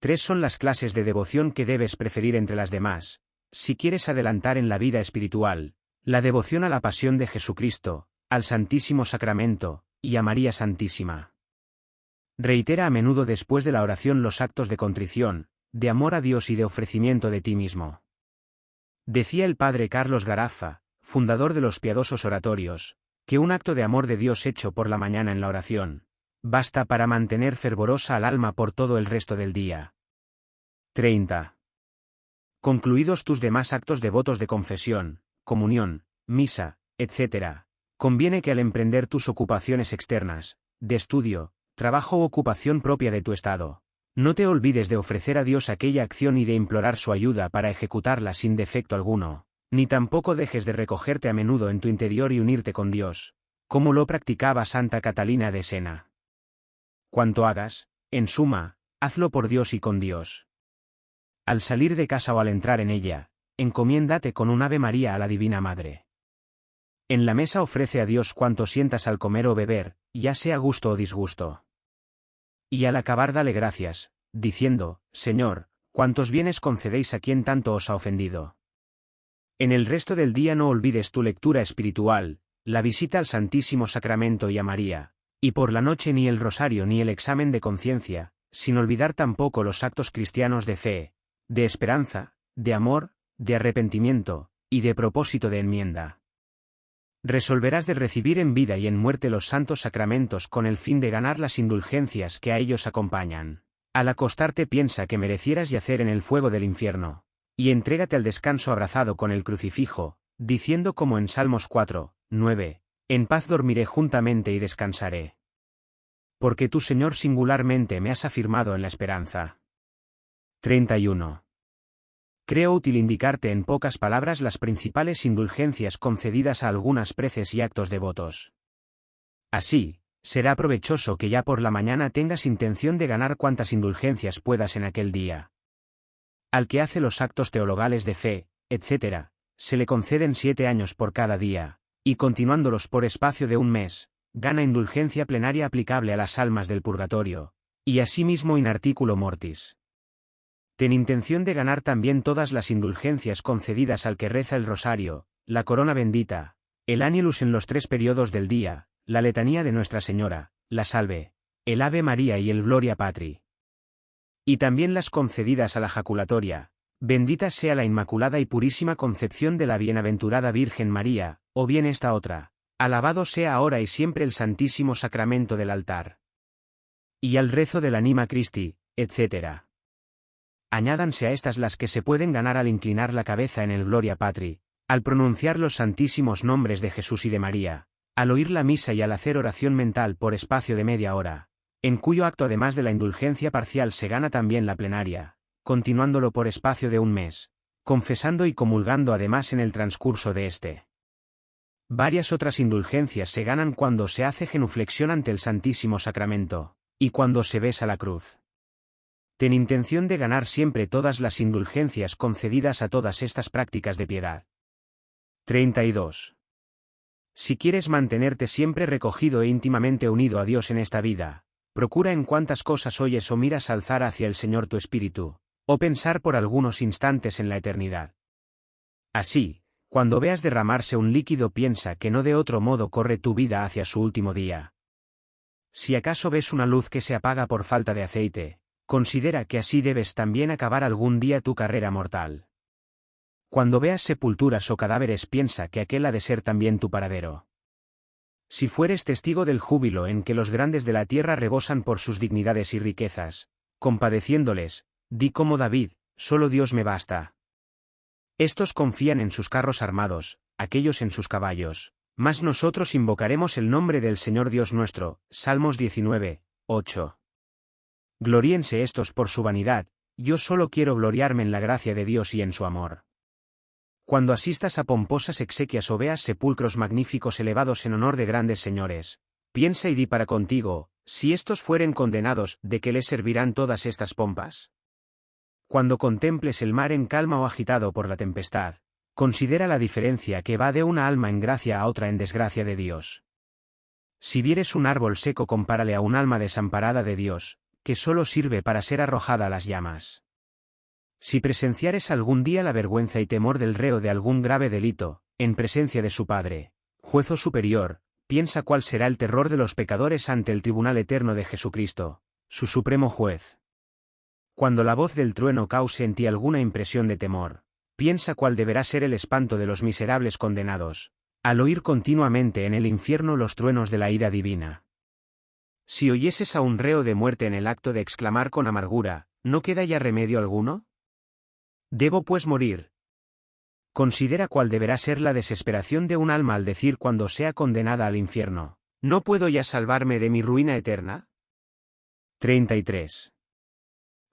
Tres son las clases de devoción que debes preferir entre las demás, si quieres adelantar en la vida espiritual, la devoción a la pasión de Jesucristo, al Santísimo Sacramento, y a María Santísima. Reitera a menudo después de la oración los actos de contrición, de amor a Dios y de ofrecimiento de ti mismo. Decía el padre Carlos Garafa, fundador de los piadosos oratorios, que un acto de amor de Dios hecho por la mañana en la oración, basta para mantener fervorosa al alma por todo el resto del día. 30. Concluidos tus demás actos devotos de confesión, comunión, misa, etc., conviene que al emprender tus ocupaciones externas, de estudio, trabajo u ocupación propia de tu estado, no te olvides de ofrecer a Dios aquella acción y de implorar su ayuda para ejecutarla sin defecto alguno, ni tampoco dejes de recogerte a menudo en tu interior y unirte con Dios, como lo practicaba Santa Catalina de Sena. Cuanto hagas, en suma, hazlo por Dios y con Dios. Al salir de casa o al entrar en ella, encomiéndate con un Ave María a la Divina Madre. En la mesa ofrece a Dios cuanto sientas al comer o beber, ya sea gusto o disgusto. Y al acabar dale gracias, diciendo, Señor, cuántos bienes concedéis a quien tanto os ha ofendido. En el resto del día no olvides tu lectura espiritual, la visita al Santísimo Sacramento y a María, y por la noche ni el rosario ni el examen de conciencia, sin olvidar tampoco los actos cristianos de fe, de esperanza, de amor, de arrepentimiento, y de propósito de enmienda. Resolverás de recibir en vida y en muerte los santos sacramentos con el fin de ganar las indulgencias que a ellos acompañan. Al acostarte piensa que merecieras yacer en el fuego del infierno, y entrégate al descanso abrazado con el crucifijo, diciendo como en Salmos 4, 9, en paz dormiré juntamente y descansaré. Porque tú, Señor, singularmente me has afirmado en la esperanza. 31. Creo útil indicarte en pocas palabras las principales indulgencias concedidas a algunas preces y actos devotos. Así, será provechoso que ya por la mañana tengas intención de ganar cuantas indulgencias puedas en aquel día. Al que hace los actos teologales de fe, etc., se le conceden siete años por cada día, y continuándolos por espacio de un mes, gana indulgencia plenaria aplicable a las almas del purgatorio, y asimismo in articulo mortis. Ten intención de ganar también todas las indulgencias concedidas al que reza el rosario, la corona bendita, el ánilus en los tres periodos del día, la letanía de Nuestra Señora, la salve, el Ave María y el Gloria Patri. Y también las concedidas a la jaculatoria, Bendita sea la Inmaculada y Purísima Concepción de la Bienaventurada Virgen María, o bien esta otra. Alabado sea ahora y siempre el Santísimo Sacramento del altar. Y al rezo del Anima Christi, etc. Añádanse a estas las que se pueden ganar al inclinar la cabeza en el Gloria Patri, al pronunciar los santísimos nombres de Jesús y de María, al oír la misa y al hacer oración mental por espacio de media hora, en cuyo acto además de la indulgencia parcial se gana también la plenaria, continuándolo por espacio de un mes, confesando y comulgando además en el transcurso de este. Varias otras indulgencias se ganan cuando se hace genuflexión ante el Santísimo Sacramento, y cuando se besa la cruz. Ten intención de ganar siempre todas las indulgencias concedidas a todas estas prácticas de piedad. 32. Si quieres mantenerte siempre recogido e íntimamente unido a Dios en esta vida, procura en cuantas cosas oyes o miras alzar hacia el Señor tu espíritu, o pensar por algunos instantes en la eternidad. Así, cuando veas derramarse un líquido piensa que no de otro modo corre tu vida hacia su último día. Si acaso ves una luz que se apaga por falta de aceite, considera que así debes también acabar algún día tu carrera mortal. Cuando veas sepulturas o cadáveres piensa que aquel ha de ser también tu paradero. Si fueres testigo del júbilo en que los grandes de la tierra rebosan por sus dignidades y riquezas, compadeciéndoles, di como David, solo Dios me basta. Estos confían en sus carros armados, aquellos en sus caballos, mas nosotros invocaremos el nombre del Señor Dios nuestro. Salmos 19, 8. Gloríense estos por su vanidad, yo solo quiero gloriarme en la gracia de Dios y en su amor. Cuando asistas a pomposas exequias o veas sepulcros magníficos elevados en honor de grandes señores, piensa y di para contigo, si estos fueren condenados, ¿de qué les servirán todas estas pompas? Cuando contemples el mar en calma o agitado por la tempestad, considera la diferencia que va de una alma en gracia a otra en desgracia de Dios. Si vieres un árbol seco compárale a un alma desamparada de Dios, que solo sirve para ser arrojada a las llamas. Si presenciares algún día la vergüenza y temor del reo de algún grave delito, en presencia de su Padre, juez superior, piensa cuál será el terror de los pecadores ante el tribunal eterno de Jesucristo, su supremo juez. Cuando la voz del trueno cause en ti alguna impresión de temor, piensa cuál deberá ser el espanto de los miserables condenados, al oír continuamente en el infierno los truenos de la ira divina. Si oyeses a un reo de muerte en el acto de exclamar con amargura, ¿no queda ya remedio alguno? Debo pues morir. Considera cuál deberá ser la desesperación de un alma al decir cuando sea condenada al infierno. ¿No puedo ya salvarme de mi ruina eterna? 33.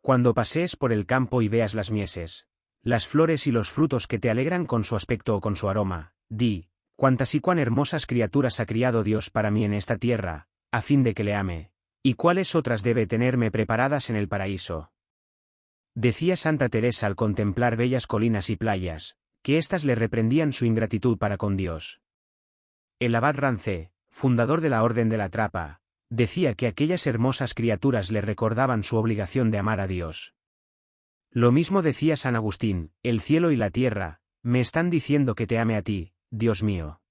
Cuando pasees por el campo y veas las mieses, las flores y los frutos que te alegran con su aspecto o con su aroma, di, cuántas y cuán hermosas criaturas ha criado Dios para mí en esta tierra, a fin de que le ame, y cuáles otras debe tenerme preparadas en el paraíso. Decía Santa Teresa al contemplar bellas colinas y playas, que éstas le reprendían su ingratitud para con Dios. El abad Rancé, fundador de la Orden de la Trapa, decía que aquellas hermosas criaturas le recordaban su obligación de amar a Dios. Lo mismo decía San Agustín, el cielo y la tierra, me están diciendo que te ame a ti, Dios mío.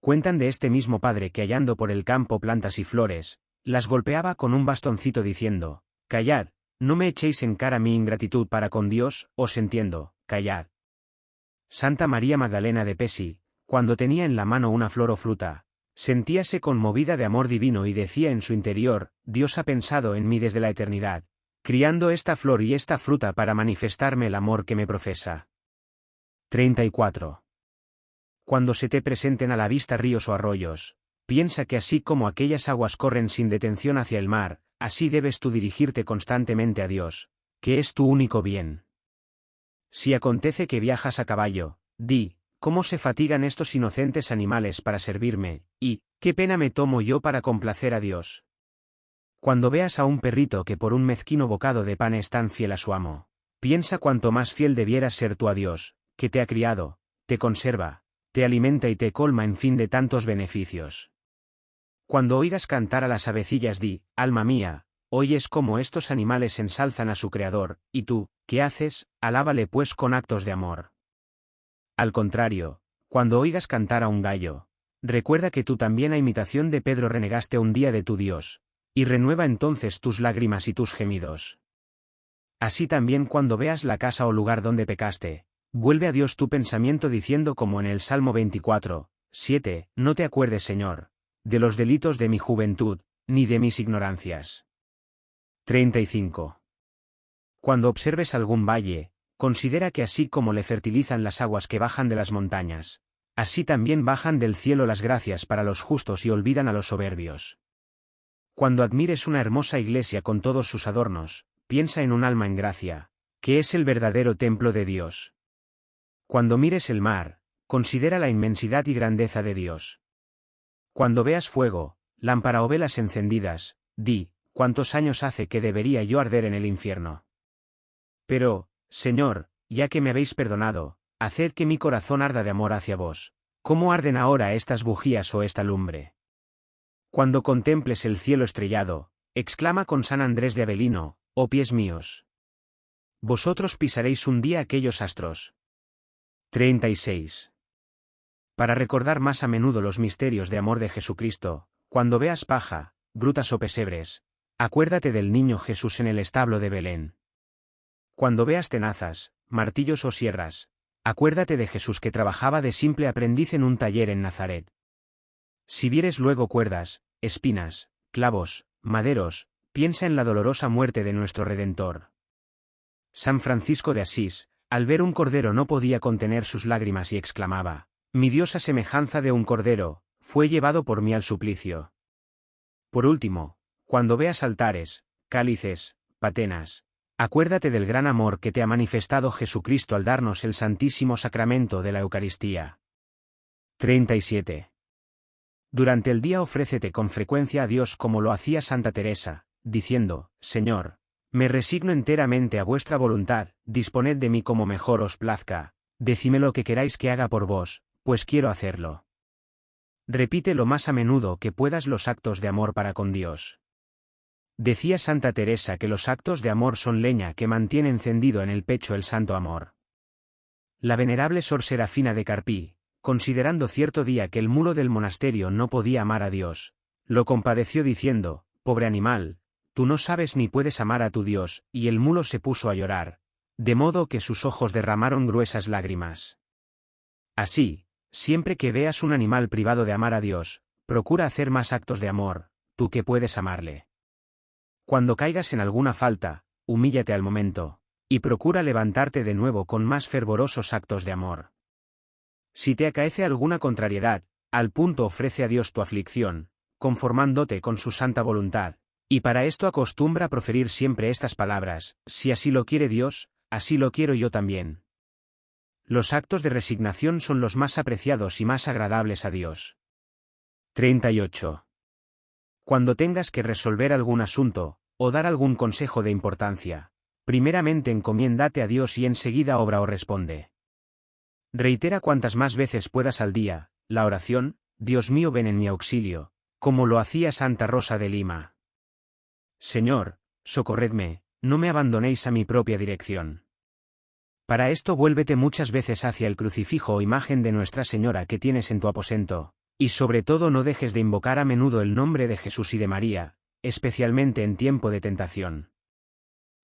Cuentan de este mismo padre que hallando por el campo plantas y flores, las golpeaba con un bastoncito diciendo, Callad, no me echéis en cara mi ingratitud para con Dios, os entiendo, callad. Santa María Magdalena de Pesi, cuando tenía en la mano una flor o fruta, sentíase conmovida de amor divino y decía en su interior, Dios ha pensado en mí desde la eternidad, criando esta flor y esta fruta para manifestarme el amor que me profesa. 34. Cuando se te presenten a la vista ríos o arroyos, piensa que así como aquellas aguas corren sin detención hacia el mar, Así debes tú dirigirte constantemente a Dios, que es tu único bien. Si acontece que viajas a caballo, di, ¿cómo se fatigan estos inocentes animales para servirme, y, qué pena me tomo yo para complacer a Dios? Cuando veas a un perrito que por un mezquino bocado de pan es tan fiel a su amo, piensa cuanto más fiel debieras ser tú a Dios, que te ha criado, te conserva, te alimenta y te colma en fin de tantos beneficios. Cuando oigas cantar a las avecillas di, alma mía, oyes cómo estos animales ensalzan a su Creador, y tú, ¿qué haces? Alábale pues con actos de amor. Al contrario, cuando oigas cantar a un gallo, recuerda que tú también a imitación de Pedro renegaste un día de tu Dios, y renueva entonces tus lágrimas y tus gemidos. Así también cuando veas la casa o lugar donde pecaste, vuelve a Dios tu pensamiento diciendo como en el Salmo 24, 7, no te acuerdes Señor, de los delitos de mi juventud, ni de mis ignorancias. 35. Cuando observes algún valle, considera que así como le fertilizan las aguas que bajan de las montañas, así también bajan del cielo las gracias para los justos y olvidan a los soberbios. Cuando admires una hermosa iglesia con todos sus adornos, piensa en un alma en gracia, que es el verdadero templo de Dios. Cuando mires el mar, considera la inmensidad y grandeza de Dios. Cuando veas fuego, lámpara o velas encendidas, di, ¿cuántos años hace que debería yo arder en el infierno? Pero, Señor, ya que me habéis perdonado, haced que mi corazón arda de amor hacia vos. ¿Cómo arden ahora estas bujías o esta lumbre? Cuando contemples el cielo estrellado, exclama con San Andrés de Avelino, oh pies míos. Vosotros pisaréis un día aquellos astros. 36. Para recordar más a menudo los misterios de amor de Jesucristo, cuando veas paja, grutas o pesebres, acuérdate del niño Jesús en el establo de Belén. Cuando veas tenazas, martillos o sierras, acuérdate de Jesús que trabajaba de simple aprendiz en un taller en Nazaret. Si vieres luego cuerdas, espinas, clavos, maderos, piensa en la dolorosa muerte de nuestro Redentor. San Francisco de Asís, al ver un cordero no podía contener sus lágrimas y exclamaba, Mi Dios a semejanza de un cordero, fue llevado por mí al suplicio. Por último, cuando veas altares, cálices, patenas, acuérdate del gran amor que te ha manifestado Jesucristo al darnos el santísimo sacramento de la Eucaristía. 37. Durante el día ofrécete con frecuencia a Dios como lo hacía Santa Teresa, diciendo, Señor, me resigno enteramente a vuestra voluntad, disponed de mí como mejor os plazca, decime lo que queráis que haga por vos, pues quiero hacerlo. Repite lo más a menudo que puedas los actos de amor para con Dios. Decía Santa Teresa que los actos de amor son leña que mantiene encendido en el pecho el santo amor. La venerable Sor Serafina de Carpí, considerando cierto día que el mulo del monasterio no podía amar a Dios, lo compadeció diciendo, Pobre animal, tú no sabes ni puedes amar a tu Dios, y el mulo se puso a llorar, de modo que sus ojos derramaron gruesas lágrimas. Así, siempre que veas un animal privado de amar a Dios, procura hacer más actos de amor, tú que puedes amarle. Cuando caigas en alguna falta, humíllate al momento, y procura levantarte de nuevo con más fervorosos actos de amor. Si te acaece alguna contrariedad, al punto ofrece a Dios tu aflicción, conformándote con su santa voluntad, y para esto acostumbra proferir siempre estas palabras, si así lo quiere Dios, así lo quiero yo también. Los actos de resignación son los más apreciados y más agradables a Dios. 38. Cuando tengas que resolver algún asunto, o dar algún consejo de importancia, primeramente encomiéndate a Dios y enseguida obra o responde. Reitera cuantas más veces puedas al día, la oración, Dios mío ven en mi auxilio, como lo hacía Santa Rosa de Lima. Señor, socorredme, no me abandonéis a mi propia dirección. Para esto vuélvete muchas veces hacia el crucifijo o imagen de Nuestra Señora que tienes en tu aposento, y sobre todo no dejes de invocar a menudo el nombre de Jesús y de María, especialmente en tiempo de tentación.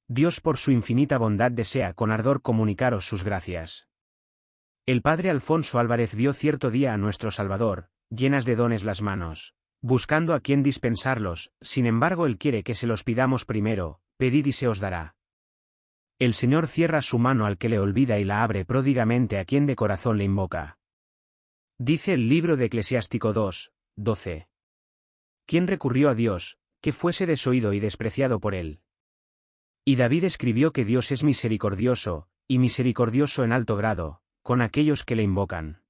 Dios por su infinita bondad desea con ardor comunicaros sus gracias. El padre Alfonso Álvarez vio cierto día a nuestro Salvador, llenas de dones las manos, buscando a quien dispensarlos, sin embargo Él quiere que se los pidamos primero, pedid y se os dará. El Señor cierra su mano al que le olvida y la abre pródigamente a quien de corazón le invoca. Dice el libro de Eclesiástico 2, 12. ¿Quién recurrió a Dios, que fuese desoído y despreciado por él? Y David escribió que Dios es misericordioso, y misericordioso en alto grado, con aquellos que le invocan.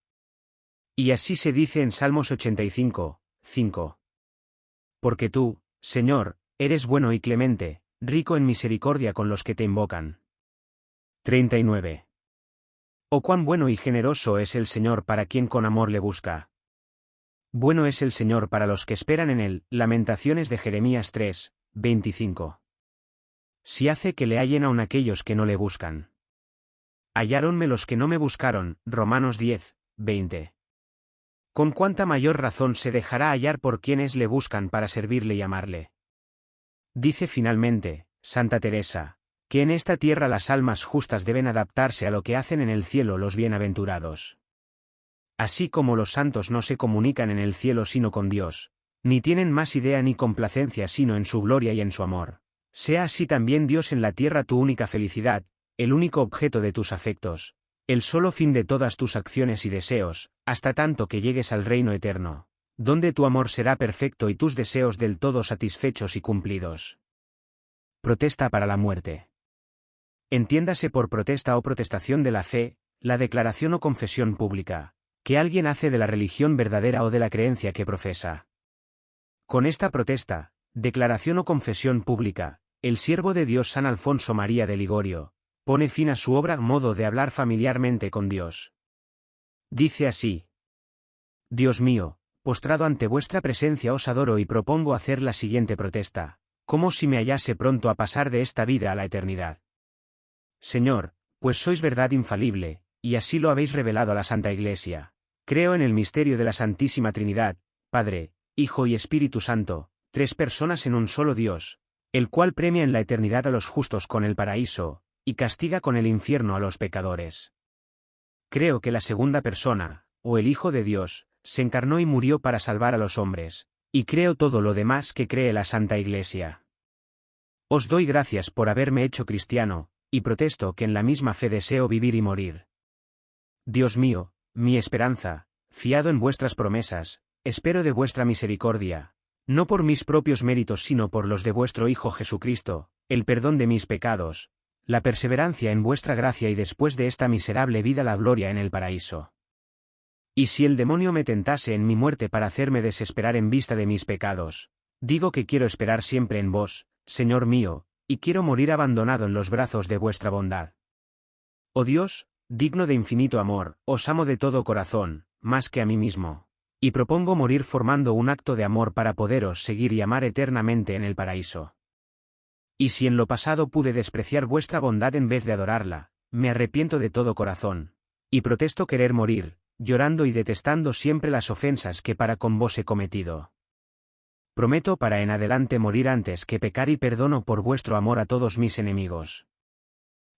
Y así se dice en Salmos 85, 5. Porque tú, Señor, eres bueno y clemente, rico en misericordia con los que te invocan. 39. Oh cuán bueno y generoso es el Señor para quien con amor le busca. Bueno es el Señor para los que esperan en él. Lamentaciones de Jeremías 3, 25. Si hace que le hallen aun aquellos que no le buscan. Halláronme los que no me buscaron. Romanos 10, 20. Con cuánta mayor razón se dejará hallar por quienes le buscan para servirle y amarle. Dice finalmente, Santa Teresa, que en esta tierra las almas justas deben adaptarse a lo que hacen en el cielo los bienaventurados. Así como los santos no se comunican en el cielo sino con Dios, ni tienen más idea ni complacencia sino en su gloria y en su amor. Sea así también Dios en la tierra tu única felicidad, el único objeto de tus afectos, el solo fin de todas tus acciones y deseos, hasta tanto que llegues al reino eterno, donde tu amor será perfecto y tus deseos del todo satisfechos y cumplidos. Protesta para la muerte. Entiéndase por protesta o protestación de la fe, la declaración o confesión pública, que alguien hace de la religión verdadera o de la creencia que profesa. Con esta protesta, declaración o confesión pública, el siervo de Dios San Alfonso María de Ligorio, pone fin a su obra modo de hablar familiarmente con Dios. Dice así. Dios mío, postrado ante vuestra presencia os adoro y propongo hacer la siguiente protesta, como si me hallase pronto a pasar de esta vida a la eternidad. Señor, pues sois verdad infalible, y así lo habéis revelado a la Santa Iglesia. Creo en el misterio de la Santísima Trinidad, Padre, Hijo y Espíritu Santo, tres personas en un solo Dios, el cual premia en la eternidad a los justos con el paraíso, y castiga con el infierno a los pecadores. Creo que la segunda persona, o el Hijo de Dios, se encarnó y murió para salvar a los hombres, y creo todo lo demás que cree la Santa Iglesia. Os doy gracias por haberme hecho cristiano, y protesto que en la misma fe deseo vivir y morir. Dios mío, mi esperanza, fiado en vuestras promesas, espero de vuestra misericordia, no por mis propios méritos sino por los de vuestro Hijo Jesucristo, el perdón de mis pecados, la perseverancia en vuestra gracia y después de esta miserable vida la gloria en el paraíso. Y si el demonio me tentase en mi muerte para hacerme desesperar en vista de mis pecados, digo que quiero esperar siempre en vos, Señor mío, y quiero morir abandonado en los brazos de vuestra bondad. Oh Dios, digno de infinito amor, os amo de todo corazón, más que a mí mismo, y propongo morir formando un acto de amor para poderos seguir y amar eternamente en el paraíso. Y si en lo pasado pude despreciar vuestra bondad en vez de adorarla, me arrepiento de todo corazón, y protesto querer morir, llorando y detestando siempre las ofensas que para con vos he cometido. Prometo para en adelante morir antes que pecar y perdono por vuestro amor a todos mis enemigos.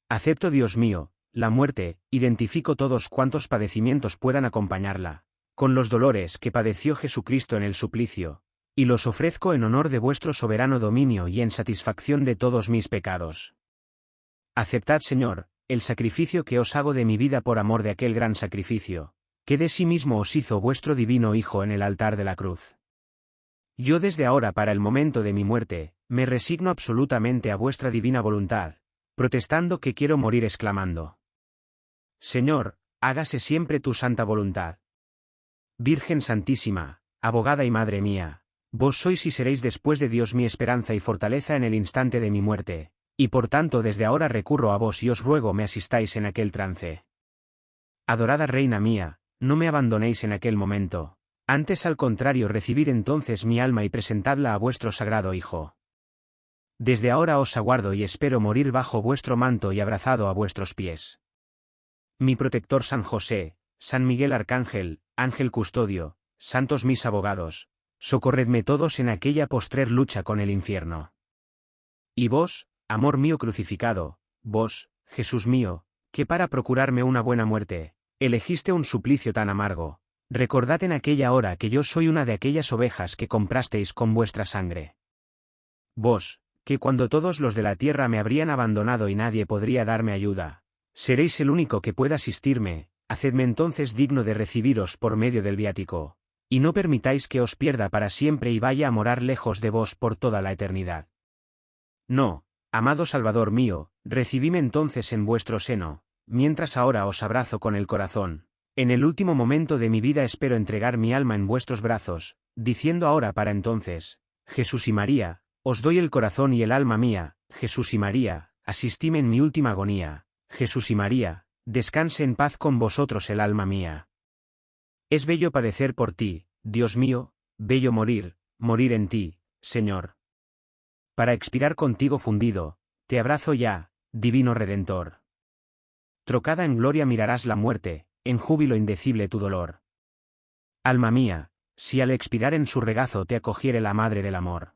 Acepto, Dios mío, la muerte, identifico todos cuantos padecimientos puedan acompañarla, con los dolores que padeció Jesucristo en el suplicio, y los ofrezco en honor de vuestro soberano dominio y en satisfacción de todos mis pecados. Aceptad, Señor, el sacrificio que os hago de mi vida por amor de aquel gran sacrificio, que de sí mismo os hizo vuestro divino Hijo en el altar de la cruz. Yo desde ahora para el momento de mi muerte, me resigno absolutamente a vuestra divina voluntad, protestando que quiero morir exclamando. Señor, hágase siempre tu santa voluntad. Virgen Santísima, abogada y Madre mía, vos sois y seréis después de Dios mi esperanza y fortaleza en el instante de mi muerte, y por tanto desde ahora recurro a vos y os ruego me asistáis en aquel trance. Adorada Reina mía, no me abandonéis en aquel momento, antes al contrario recibid entonces mi alma y presentadla a vuestro sagrado Hijo. Desde ahora os aguardo y espero morir bajo vuestro manto y abrazado a vuestros pies. Mi protector San José, San Miguel Arcángel, Ángel Custodio, santos mis abogados, socorredme todos en aquella postrer lucha con el infierno. Y vos, amor mío crucificado, vos, Jesús mío, que para procurarme una buena muerte, Elegiste un suplicio tan amargo. Recordad en aquella hora que yo soy una de aquellas ovejas que comprasteis con vuestra sangre. Vos, que cuando todos los de la tierra me habrían abandonado y nadie podría darme ayuda, seréis el único que pueda asistirme, hacedme entonces digno de recibiros por medio del viático, y no permitáis que os pierda para siempre y vaya a morar lejos de vos por toda la eternidad. No, amado Salvador mío, recibíme entonces en vuestro seno, mientras ahora os abrazo con el corazón. En el último momento de mi vida espero entregar mi alma en vuestros brazos, diciendo ahora para entonces, Jesús y María, os doy el corazón y el alma mía, Jesús y María, asistime en mi última agonía, Jesús y María, descanse en paz con vosotros el alma mía. Es bello padecer por ti, Dios mío, bello morir, morir en ti, Señor. Para expirar contigo fundido, te abrazo ya, divino Redentor. Trocada en gloria mirarás la muerte, en júbilo indecible tu dolor. Alma mía, si al expirar en su regazo te acogiere la madre del amor.